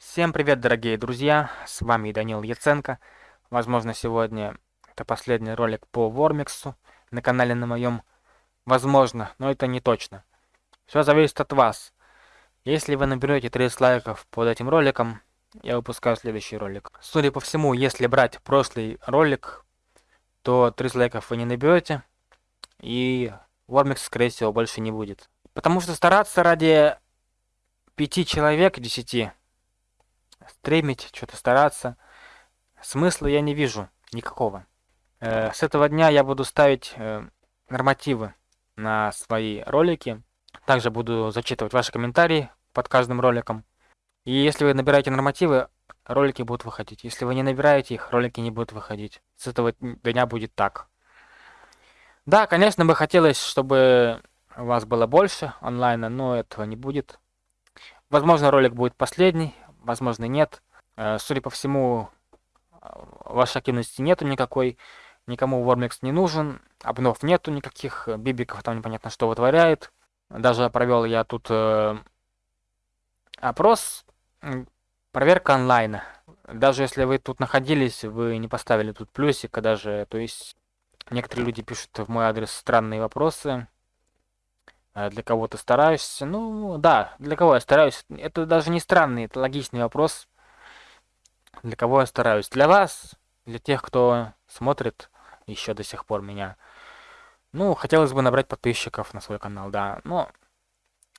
Всем привет, дорогие друзья, с вами Данил Яценко. Возможно, сегодня это последний ролик по Вормиксу на канале на моем. Возможно, но это не точно. Все зависит от вас. Если вы наберете 30 лайков под этим роликом, я выпускаю следующий ролик. Судя по всему, если брать прошлый ролик, то 30 лайков вы не наберете, и Вормикс, скорее всего, больше не будет. Потому что стараться ради 5 человек, 10, стримить, что-то стараться. Смысла я не вижу никакого. Э, с этого дня я буду ставить э, нормативы на свои ролики. Также буду зачитывать ваши комментарии под каждым роликом. И если вы набираете нормативы, ролики будут выходить. Если вы не набираете их, ролики не будут выходить. С этого дня будет так. Да, конечно, бы хотелось, чтобы вас было больше онлайна, но этого не будет. Возможно, ролик будет последний, возможно, нет. Э, судя по всему, вашей активности нету никакой, никому Warmix не нужен, обнов нету никаких, бибиков там непонятно что вытворяет. Даже провел я тут э, опрос, проверка онлайна. Даже если вы тут находились, вы не поставили тут плюсика даже, то есть некоторые люди пишут в мой адрес странные вопросы. А для кого-то стараюсь. Ну, да, для кого я стараюсь. Это даже не странный, это логичный вопрос. Для кого я стараюсь? Для вас, для тех, кто смотрит еще до сих пор меня. Ну, хотелось бы набрать подписчиков на свой канал, да. Но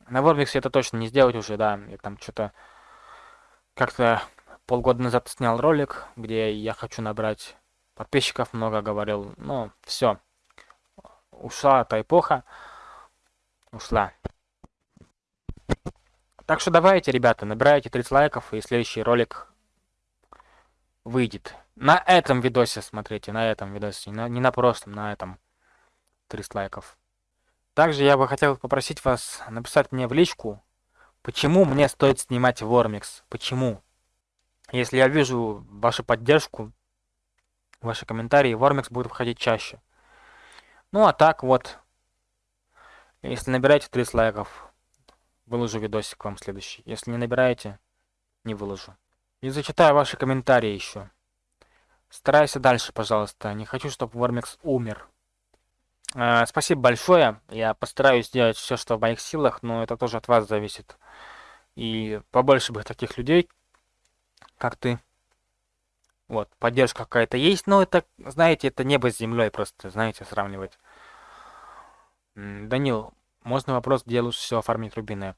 на Вормиксе это точно не сделать уже, да. Я там что-то как-то полгода назад снял ролик, где я хочу набрать подписчиков, много говорил. Ну, все. Ушла эта эпоха ушла. Так что давайте, ребята, набирайте 30 лайков, и следующий ролик выйдет. На этом видосе смотрите, на этом видосе, не на, не на прошлом, на этом 30 лайков. Также я бы хотел попросить вас написать мне в личку, почему мне стоит снимать Вормикс, почему. Если я вижу вашу поддержку, ваши комментарии, Вормикс будет выходить чаще. Ну а так вот, если набираете 30 лайков, выложу видосик вам следующий. Если не набираете, не выложу. И зачитаю ваши комментарии еще. Старайся дальше, пожалуйста. Не хочу, чтобы Вормикс умер. Э, спасибо большое. Я постараюсь сделать все, что в моих силах, но это тоже от вас зависит. И побольше бы таких людей, как ты. Вот, поддержка какая-то есть, но это, знаете, это небо с землей просто, знаете, сравнивать. Данил, можно вопрос, где лучше всего фармить рубины?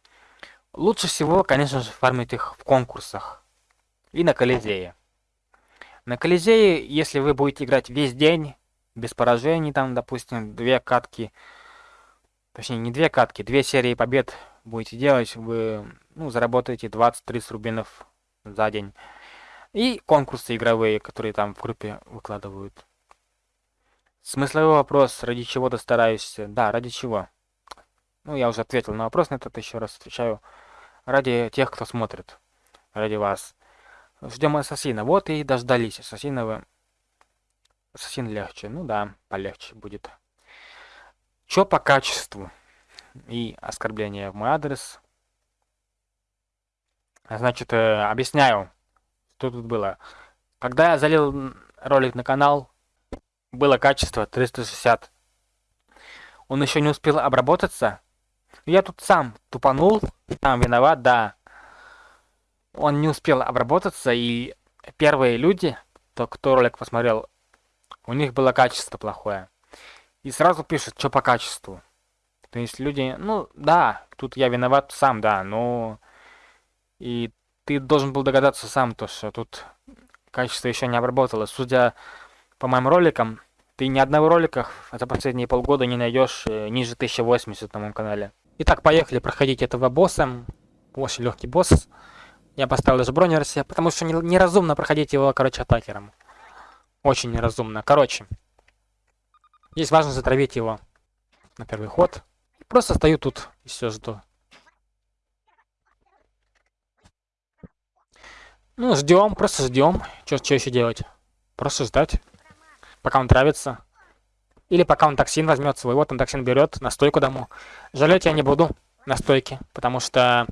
Лучше всего, конечно же, фармить их в конкурсах. И на Колизее. На Колизее, если вы будете играть весь день, без поражений, там, допустим, две катки, точнее, не две катки, две серии побед будете делать, вы, ну, заработаете 20-30 рубинов за день. И конкурсы игровые, которые там в группе выкладывают. Смысловой вопрос, ради чего-то стараюсь. Да, ради чего? Ну, я уже ответил на вопрос на этот, еще раз отвечаю. Ради тех, кто смотрит. Ради вас. Ждем ассасина. Вот и дождались ассасина вы. Ассасин легче. Ну да, полегче будет. Чё по качеству? И оскорбление в мой адрес. Значит, э, объясняю, что тут было. Когда я залил ролик на канал, было качество 360. Он еще не успел обработаться. Я тут сам тупанул, сам виноват, да. Он не успел обработаться, и первые люди, то, кто ролик посмотрел, у них было качество плохое. И сразу пишут, что по качеству. То есть люди, ну да, тут я виноват сам, да, но... И ты должен был догадаться сам, то, что тут качество еще не обработалось. Судя по моим роликам, ты ни одного ролика за последние полгода не найдешь э, ниже 1080 на моем канале. Итак, поехали проходить этого босса. Очень легкий босс. Я поставил даже бронер себе, потому что неразумно проходить его, короче, атакером. Очень неразумно. Короче, здесь важно затравить его на первый ход. Просто стою тут и все жду. Ну, ждем, просто ждем. Что еще делать? Просто ждать пока он травится. Или пока он токсин возьмет свой. Вот он токсин берет, настойку дому. Жалеть я не буду настойки, потому что...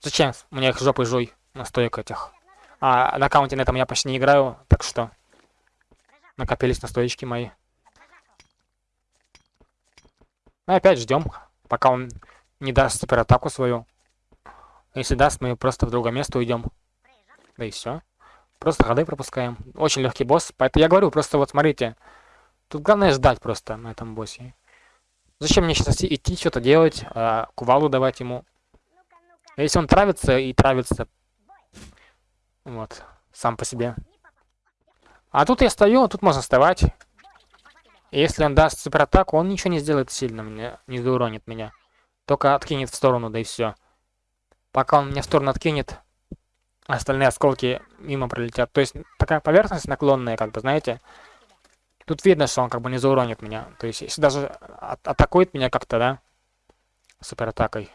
Зачем мне их жопой жуй? настоек этих. А на аккаунте на этом я почти не играю, так что накопились настоечки мои. Ну, опять ждем, пока он не даст суператаку свою. Если даст, мы просто в другое место уйдем. Да и все. Просто ходы пропускаем. Очень легкий босс. Поэтому я говорю, просто вот смотрите. Тут главное ждать просто на этом боссе. Зачем мне сейчас идти, что-то делать, а, кувалу давать ему? Если он травится и травится. Вот, сам по себе. А тут я стою, тут можно вставать. Если он даст суператаку, он ничего не сделает сильно, мне, не зауронит меня. Только откинет в сторону, да и все. Пока он меня в сторону откинет, остальные осколки мимо пролетят. То есть такая поверхность наклонная, как бы, знаете. Тут видно, что он как бы не зауронит меня. То есть если даже от атакует меня как-то, да, суператакой,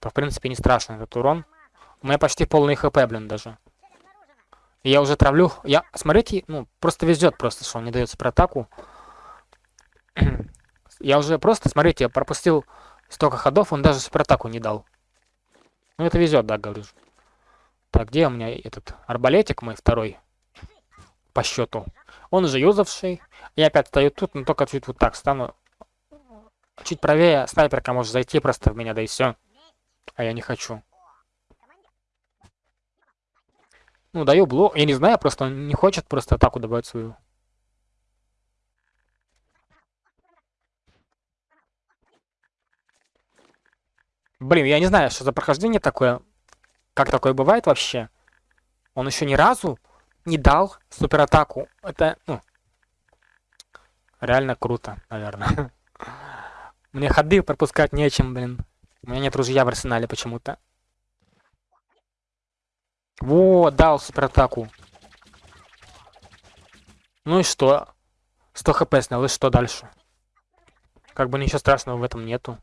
то в принципе не страшно этот урон. У меня почти полный хп, блин, даже. Я уже травлю. Я, смотрите, ну, просто везет просто, что он не дает суператаку. я уже просто, смотрите, я пропустил столько ходов, он даже суператаку не дал. Ну, это везет, да, говорю. Так, где у меня этот арбалетик мой второй? По счету. Он уже юзавший. Я опять стою тут, но только чуть вот так стану. Чуть правее снайперка может зайти просто в меня, да и все. А я не хочу. Ну, даю блок. Я не знаю, просто он не хочет просто атаку добавить свою. Блин, я не знаю, что за прохождение такое. Как такое бывает вообще? Он еще ни разу не дал суператаку. Это, ну, реально круто, наверное. Мне ходы пропускать нечем, блин. У меня нет ружья в арсенале почему-то. Во, дал суператаку. Ну и что? 100 хп снял, и что дальше? Как бы ничего страшного в этом нету.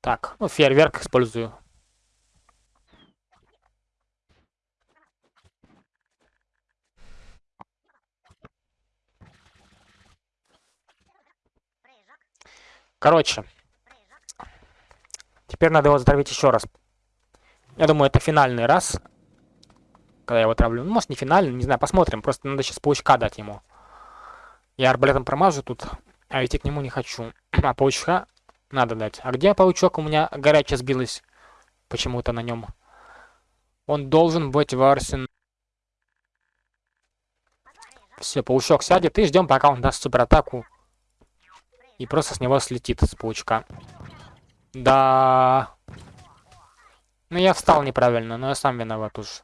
Так, ну фейерверк использую. Короче. Теперь надо его затравить еще раз. Я думаю, это финальный раз. Когда я его травлю. Ну, может, не финальный, не знаю, посмотрим. Просто надо сейчас паучка дать ему. Я арбалетом промажу тут, а идти к нему не хочу. А паучка надо дать. А где паучок? У меня горячая сбилась почему-то на нем. Он должен быть в арсен... Все, паучок сядет и ждем, пока он даст суператаку. И просто с него слетит с паучка. Да. Ну я встал неправильно, но я сам виноват уж.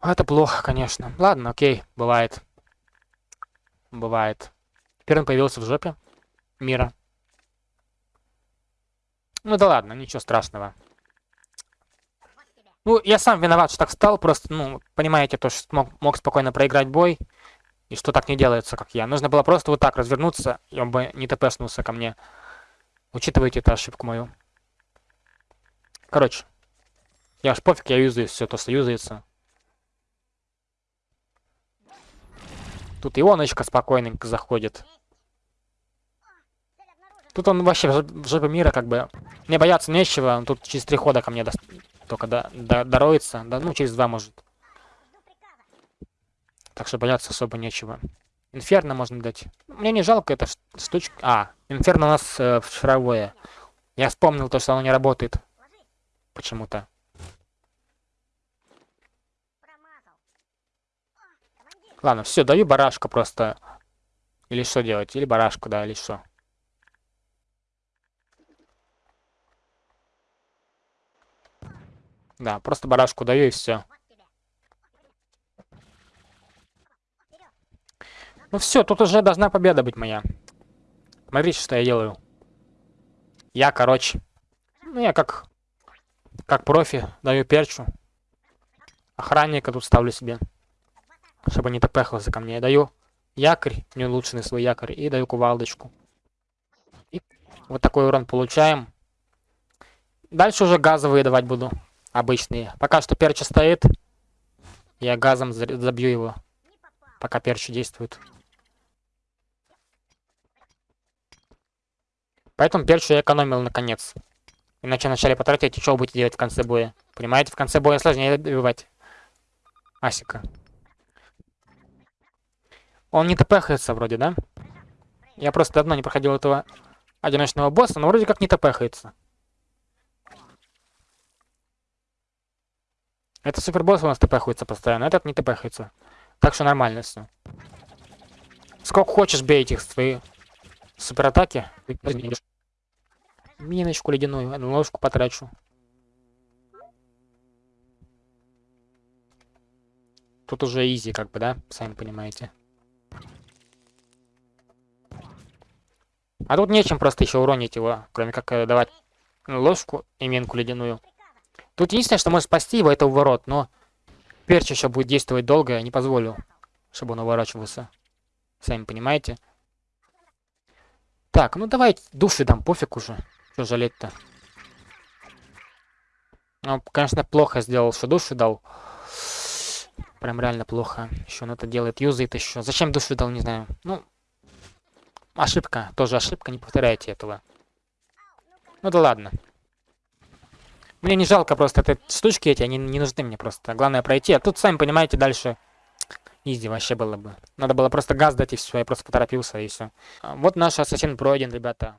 Это плохо, конечно. Ладно, окей, бывает. Бывает. Теперь он появился в жопе мира. Ну да ладно, ничего страшного. Ну, я сам виноват, что так стал, просто, ну, понимаете, то, что мог, мог спокойно проиграть бой, и что так не делается, как я. Нужно было просто вот так развернуться, и он бы не тпшнулся ко мне. Учитывайте эту ошибку мою. Короче, я аж пофиг, я юзаю все то, что юзается. Тут ионочка спокойненько заходит. Тут он вообще в жопе мира, как бы. Мне бояться нечего, он тут через три хода ко мне до... только до... До... дороется. Да, ну, через два, может. Так что бояться особо нечего. Инферно можно дать. Мне не жалко эта штучка. А, инферно у нас э, в шаровое. Я вспомнил то, что оно не работает. Почему-то. Ладно, все, даю барашка просто. Или что делать? Или барашку, да, или что. Да, просто барашку даю и все. Ну все, тут уже должна победа быть моя. Смотрите, что я делаю. Я, короче, ну я как, как профи даю перчу. Охранника тут ставлю себе, чтобы не топехался ко мне. Я даю якорь, не улучшенный свой якорь, и даю кувалдочку. И вот такой урон получаем. Дальше уже газовые давать буду обычные. Пока что перча стоит. Я газом забью его. Пока перча действует. Поэтому перчу я экономил наконец. Иначе вначале потратить, что вы будете делать в конце боя? Понимаете, в конце боя сложнее добивать. Асика. Он не тпхается вроде, да? Я просто давно не проходил этого одиночного босса, но вроде как не тпхается. Это супербосс у нас тпхается постоянно, этот не тпхается. Так что нормально все. Сколько хочешь бей этих свои суператаки. Миночку ледяную, ложку потрачу. Тут уже изи, как бы, да? Сами понимаете. А тут нечем просто еще уронить его, кроме как э, давать ложку и минку ледяную. Тут единственное, что может спасти его, это уворот, но перч еще будет действовать долго, я не позволю, чтобы он уворачивался. Сами понимаете. Так, ну давай души дам, пофиг уже. Что жалеть-то? Ну, конечно, плохо сделал, что души дал. Прям реально плохо. Еще он это делает, юзает еще. Зачем душу дал, не знаю. Ну, ошибка. Тоже ошибка, не повторяйте этого. Ну да ладно. Мне не жалко просто этой штучки эти, они не нужны мне просто. Главное пройти. А тут, сами понимаете, дальше изи вообще было бы. Надо было просто газ дать и все. Я просто поторопился и все. Вот наш ассасин пройден, ребята.